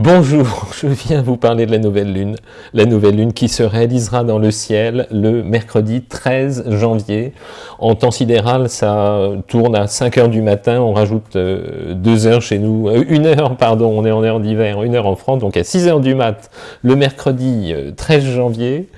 Bonjour, je viens vous parler de la nouvelle lune, la nouvelle lune qui se réalisera dans le ciel le mercredi 13 janvier. En temps sidéral, ça tourne à 5 heures du matin, on rajoute 2 euh, heures chez nous, euh, une heure, pardon, on est en heure d'hiver, une heure en France, donc à 6 heures du mat, le mercredi 13 euh, janvier,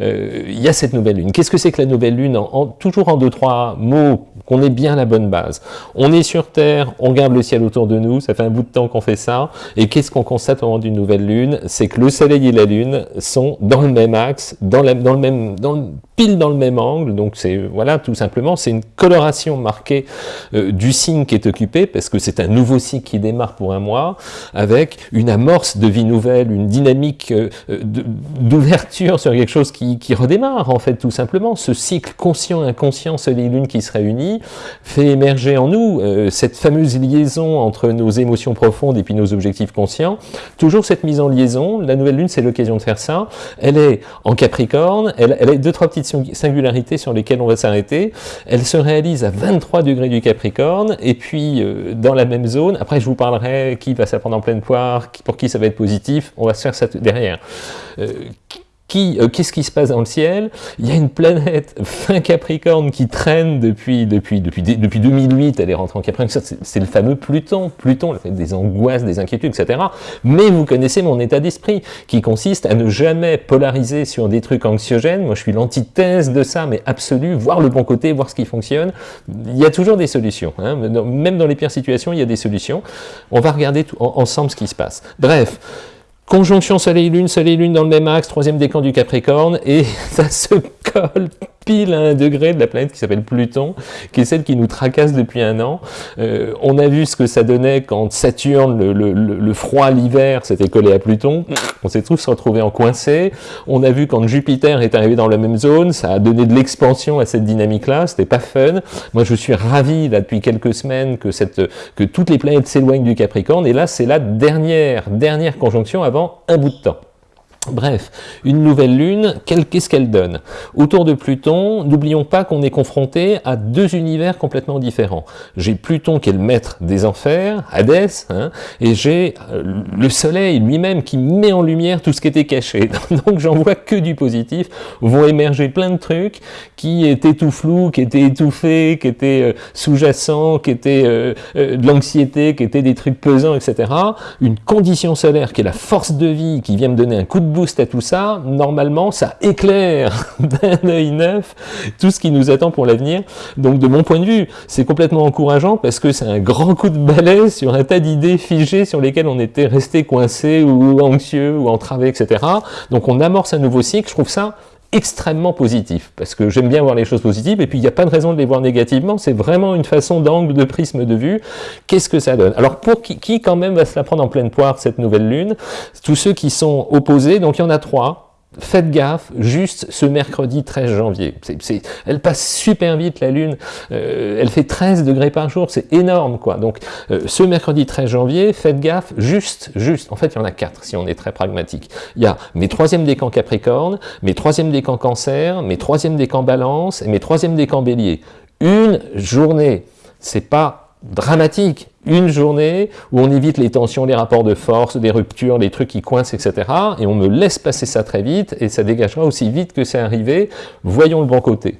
il y a cette nouvelle lune. Qu'est-ce que c'est que la nouvelle lune Toujours en deux, trois mots, qu'on ait bien la bonne base? On est sur Terre, on regarde le ciel autour de nous, ça fait un bout de temps qu'on fait ça, et qu'est-ce qu'on constate au moment d'une nouvelle lune, c'est que le soleil et la lune sont dans le même axe, dans, dans le même, dans pile dans le même angle, donc c'est, voilà, tout simplement, c'est une coloration marquée euh, du signe qui est occupé, parce que c'est un nouveau cycle qui démarre pour un mois, avec une amorce de vie nouvelle, une dynamique euh, d'ouverture sur quelque chose qui, qui, redémarre, en fait, tout simplement. Ce cycle conscient-inconscient, soleil-lune qui se réunit, fait émerger en nous euh, cette fameuse liaison entre nos émotions profondes et puis nos objectifs conscients, Toujours cette mise en liaison, la nouvelle lune c'est l'occasion de faire ça, elle est en Capricorne, elle, a deux, trois petites singularités sur lesquelles on va s'arrêter, elle se réalise à 23 degrés du Capricorne, et puis euh, dans la même zone, après je vous parlerai qui va s'apprendre en pleine poire, pour qui ça va être positif, on va se faire ça derrière. Euh, euh, qu'est-ce qui se passe dans le ciel? Il y a une planète fin Capricorne qui traîne depuis, depuis, depuis, depuis 2008, elle est rentrée en Capricorne, c'est le fameux Pluton, Pluton, fait des angoisses, des inquiétudes, etc. Mais vous connaissez mon état d'esprit, qui consiste à ne jamais polariser sur des trucs anxiogènes, moi je suis l'antithèse de ça, mais absolu, voir le bon côté, voir ce qui fonctionne, il y a toujours des solutions, hein. même dans les pires situations, il y a des solutions, on va regarder tout, ensemble ce qui se passe. Bref, Conjonction Soleil-Lune, Soleil-Lune dans le même axe, troisième décan du Capricorne, et ça se colle pile à un degré de la planète qui s'appelle Pluton, qui est celle qui nous tracasse depuis un an. Euh, on a vu ce que ça donnait quand Saturne, le, le, le froid l'hiver, s'était collé à Pluton. On s'est tous retrouvés en coincé. On a vu quand Jupiter est arrivé dans la même zone, ça a donné de l'expansion à cette dynamique-là, c'était pas fun. Moi, je suis ravi, là, depuis quelques semaines, que, cette, que toutes les planètes s'éloignent du Capricorne, et là, c'est la dernière, dernière conjonction avant un bout de temps. Bref, une nouvelle lune, qu'est-ce qu'elle donne? Autour de Pluton, n'oublions pas qu'on est confronté à deux univers complètement différents. J'ai Pluton qui est le maître des enfers, Hadès, hein, et j'ai euh, le soleil lui-même qui met en lumière tout ce qui était caché. Donc j'en vois que du positif, vont émerger plein de trucs qui étaient tout flous, qui étaient étouffés, qui étaient euh, sous-jacents, qui étaient euh, de l'anxiété, qui étaient des trucs pesants, etc. Une condition solaire qui est la force de vie, qui vient me donner un coup de boost à tout ça, normalement, ça éclaire d'un œil neuf tout ce qui nous attend pour l'avenir. Donc, de mon point de vue, c'est complètement encourageant parce que c'est un grand coup de balai sur un tas d'idées figées sur lesquelles on était resté coincé ou anxieux ou entravé, etc. Donc, on amorce un nouveau cycle. Je trouve ça extrêmement positif, parce que j'aime bien voir les choses positives, et puis il n'y a pas de raison de les voir négativement, c'est vraiment une façon d'angle, de prisme de vue, qu'est-ce que ça donne? Alors pour qui, qui, quand même va se la prendre en pleine poire, cette nouvelle lune? Tous ceux qui sont opposés, donc il y en a trois, faites gaffe, juste ce mercredi 13 janvier. elle passe super vite la Lune, euh, elle fait 13 degrés par jour, c'est énorme quoi. Donc euh, ce mercredi 13 janvier, faites gaffe, juste, juste, en fait il y en a quatre si on est très pragmatique. Il y a mes troisièmes décans Capricorne, mes troisièmes décans Cancer, mes troisièmes décans Balance mes troisièmes décans Bélier. Une journée, c'est pas dramatique, une journée où on évite les tensions, les rapports de force, des ruptures, les trucs qui coincent, etc. Et on me laisse passer ça très vite, et ça dégagera aussi vite que c'est arrivé. Voyons le bon côté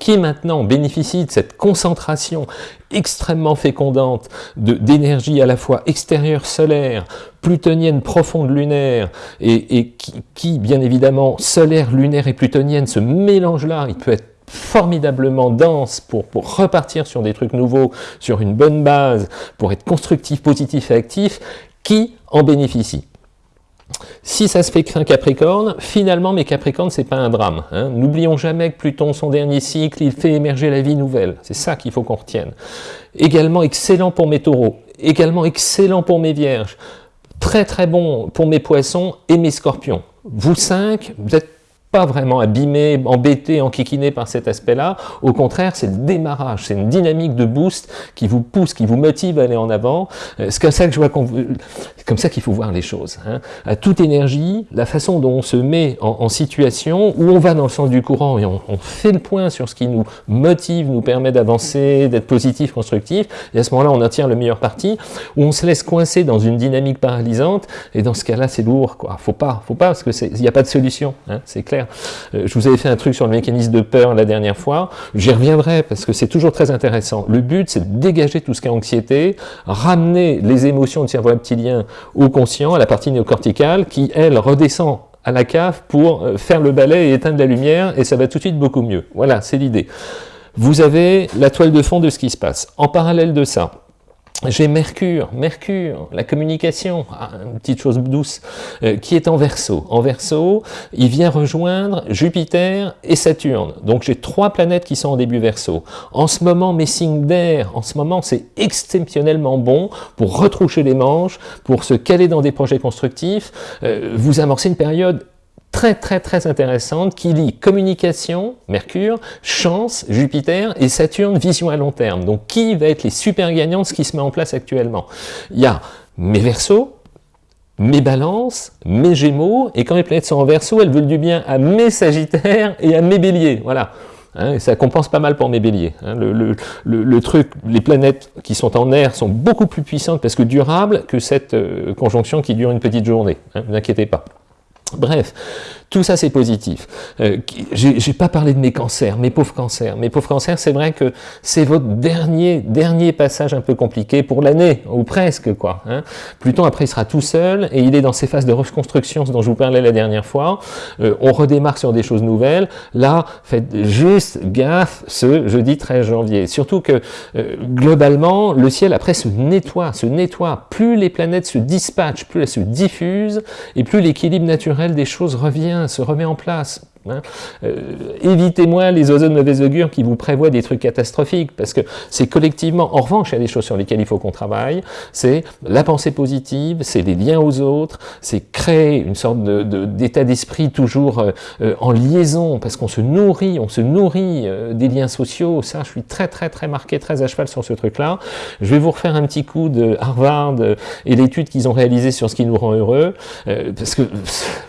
qui maintenant bénéficie de cette concentration extrêmement fécondante d'énergie à la fois extérieure solaire, plutonienne profonde lunaire, et, qui, qui, bien évidemment, solaire, lunaire et plutonienne, ce mélange-là, il peut être formidablement dense pour, repartir sur des trucs nouveaux, sur une bonne base, pour être constructif, positif et actif, qui en bénéficie? Si ça se fait qu'un Capricorne, finalement, mes Capricornes, c'est pas un drame. Hein. N'oublions jamais que Pluton, son dernier cycle, il fait émerger la vie nouvelle. C'est ça qu'il faut qu'on retienne. Également excellent pour mes taureaux, également excellent pour mes vierges, très très bon pour mes poissons et mes scorpions. Vous cinq, vous êtes pas vraiment abîmé, embêté, enquiquiné par cet aspect-là. Au contraire, c'est le démarrage, c'est une dynamique de boost qui vous pousse, qui vous motive à aller en avant. Euh, c'est comme ça que je vois qu'on, comme ça qu'il faut voir les choses. Hein. À toute énergie, la façon dont on se met en, situation, où on va dans le sens du courant et on, fait le point sur ce qui nous motive, nous permet d'avancer, d'être positif, constructif, et à ce moment-là, on en tire le meilleur parti, où on se laisse coincer dans une dynamique paralysante, et dans ce cas-là, c'est lourd, quoi. Faut pas, faut pas, parce qu'il n'y a pas de solution, hein, c'est clair. Euh, je vous avais fait un truc sur le mécanisme de peur la dernière fois, j'y reviendrai parce que c'est toujours très intéressant. Le but, c'est de dégager tout ce qui est anxiété, ramener les émotions du cerveau reptilien au conscient, à la partie néocorticale, qui, elle, redescend à la cave pour euh, faire le balai et éteindre la lumière, et ça va tout de suite beaucoup mieux. Voilà, c'est l'idée. Vous avez la toile de fond de ce qui se passe. En parallèle de ça, j'ai Mercure, Mercure, la communication, ah, une petite chose douce, euh, qui est en verso. En verso, il vient rejoindre Jupiter et Saturne. Donc j'ai trois planètes qui sont en début verso. En ce moment, mes signes d'air, en ce moment, c'est exceptionnellement bon pour retroucher les manches, pour se caler dans des projets constructifs. Euh, vous amorcez une période très très très intéressante qui lie communication, Mercure, chance, Jupiter et Saturne, vision à long terme. Donc qui va être les super gagnants de ce qui se met en place actuellement? Il y a mes Verseaux, mes balances, mes gémeaux, et quand les planètes sont en verso, elles veulent du bien à mes sagittaires et à mes béliers. Voilà. Hein, ça compense pas mal pour mes béliers. Hein. le, truc, les planètes qui sont en air sont beaucoup plus puissantes parce que durables que cette euh, conjonction qui dure une petite journée. Hein, ne vous inquiétez pas. Bref, tout ça, c'est positif. Euh, J'ai pas parlé de mes cancers, mes pauvres cancers. Mes pauvres cancers, c'est vrai que c'est votre dernier, dernier passage un peu compliqué pour l'année, ou presque, quoi. Hein. Pluton, après, il sera tout seul, et il est dans ces phases de reconstruction dont je vous parlais la dernière fois. Euh, on redémarre sur des choses nouvelles. Là, faites juste gaffe ce jeudi 13 janvier. Surtout que, euh, globalement, le ciel, après, se nettoie, se nettoie. Plus les planètes se dispatchent, plus elles se diffusent, et plus l'équilibre naturel des choses revient se remet en place. Hein. Euh, évitez-moi les oiseaux de mauvais augure qui vous prévoient des trucs catastrophiques, parce que c'est collectivement, en revanche, il y a des choses sur lesquelles il faut qu'on travaille, c'est la pensée positive, c'est les liens aux autres, c'est créer une sorte d'état d'esprit toujours euh, euh, en liaison, parce qu'on se nourrit, on se nourrit des liens sociaux, ça je suis très très très marqué, très à cheval sur ce truc-là. Je vais vous refaire un petit coup de Harvard et l'étude qu'ils ont réalisée sur ce qui nous rend heureux, parce que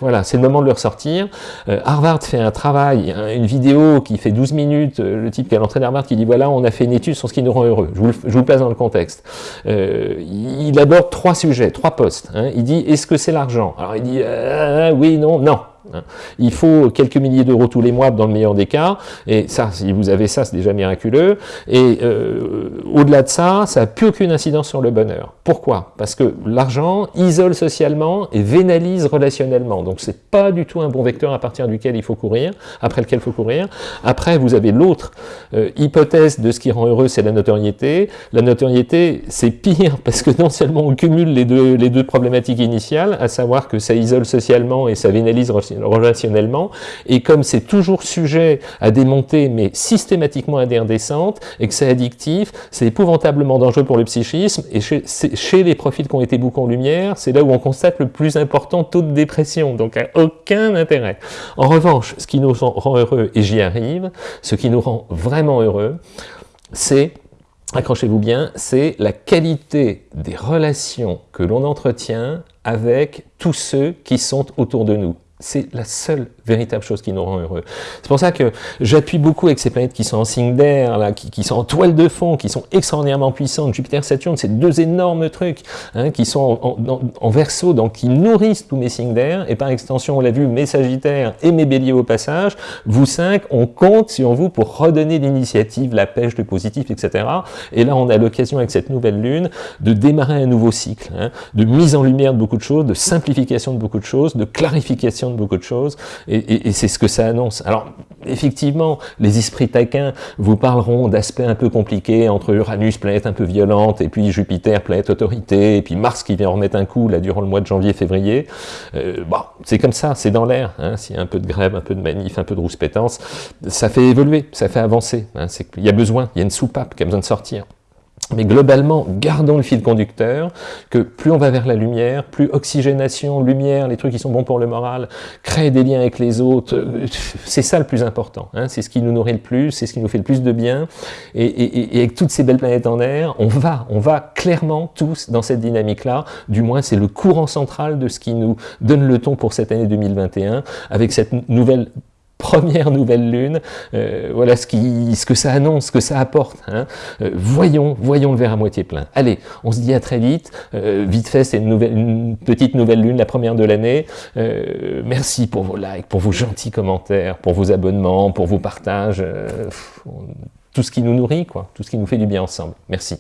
voilà, c'est le moment de le ressortir. Harvard fait un travail, une vidéo qui fait 12 minutes, euh, le type qui a l'entrée d'Harvard qui dit voilà, on a fait une étude sur ce qui nous rend heureux. Je vous, je vous le place dans le contexte. Euh, il aborde trois sujets, trois postes. Hein. Il dit est-ce que c'est l'argent? Alors il dit euh, oui, non, non. Hein. Il faut quelques milliers d'euros tous les mois dans le meilleur des cas, et ça, si vous avez ça, c'est déjà miraculeux, et euh, au-delà de ça, ça n'a plus aucune incidence sur le bonheur. Pourquoi? Parce que l'argent isole socialement et vénalise relationnellement, donc c'est pas du tout un bon vecteur à partir duquel il faut courir, après lequel il faut courir. Après, vous avez l'autre euh, hypothèse de ce qui rend heureux, c'est la notoriété. La notoriété, c'est pire, parce que non seulement on cumule les deux, les deux problématiques initiales, à savoir que ça isole socialement et ça vénalise relationnellement, et comme c'est toujours sujet à des montées, mais systématiquement indécentes, et que c'est addictif, c'est épouvantablement dangereux pour le psychisme, et chez, chez les profils qui ont été en lumière, c'est là où on constate le plus important taux de dépression, donc aucun intérêt. En revanche, ce qui nous rend heureux, et j'y arrive, ce qui nous rend vraiment heureux, c'est accrochez-vous bien, c'est la qualité des relations que l'on entretient avec tous ceux qui sont autour de nous. C'est la seule véritable chose qui nous rend heureux. C'est pour ça que j'appuie beaucoup avec ces planètes qui sont en signe d'air, là, qui, sont en toile de fond, qui sont extraordinairement puissantes. Jupiter, Saturne, c'est deux énormes trucs hein, qui sont en, en, verso, donc qui nourrissent tous mes signes d'air. Et par extension, on l'a vu, mes Sagittaires et mes Béliers au passage. Vous cinq, on compte sur vous pour redonner l'initiative, la pêche, le positif, etc. Et là, on a l'occasion avec cette nouvelle lune de démarrer un nouveau cycle, hein, de mise en lumière de beaucoup de choses, de simplification de beaucoup de choses, de clarification de beaucoup de choses. Et, c'est ce que ça annonce. Alors, effectivement, les esprits taquins vous parleront d'aspects un peu compliqués entre Uranus, planète un peu violente, et puis Jupiter, planète autorité, et puis Mars qui vient remettre un coup là durant le mois de janvier-février. Euh, bon, c'est comme ça, c'est dans l'air. Hein. S'il y a un peu de grève, un peu de manif, un peu de rouspétance, ça fait évoluer, ça fait avancer. Hein. Il y a besoin, il y a une soupape qui a besoin de sortir. Mais globalement, gardons le fil conducteur, que plus on va vers la lumière, plus oxygénation, lumière, les trucs qui sont bons pour le moral, créer des liens avec les autres, euh, c'est ça le plus important. Hein, c'est ce qui nous nourrit le plus, c'est ce qui nous fait le plus de bien. Et, avec toutes ces belles planètes en air, on va, on va clairement tous dans cette dynamique-là. Du moins, c'est le courant central de ce qui nous donne le ton pour cette année 2021, avec cette nouvelle première nouvelle lune, euh, voilà ce, qui, ce que ça annonce, ce que ça apporte. Hein. Euh, voyons, voyons le verre à moitié plein. Allez, on se dit à très vite. Euh, vite fait, c'est une, petite nouvelle lune, la première de l'année. merci pour vos likes, pour vos gentils commentaires, pour vos abonnements, pour vos partages. tout ce qui nous nourrit, quoi, tout ce qui nous fait du bien ensemble. Merci.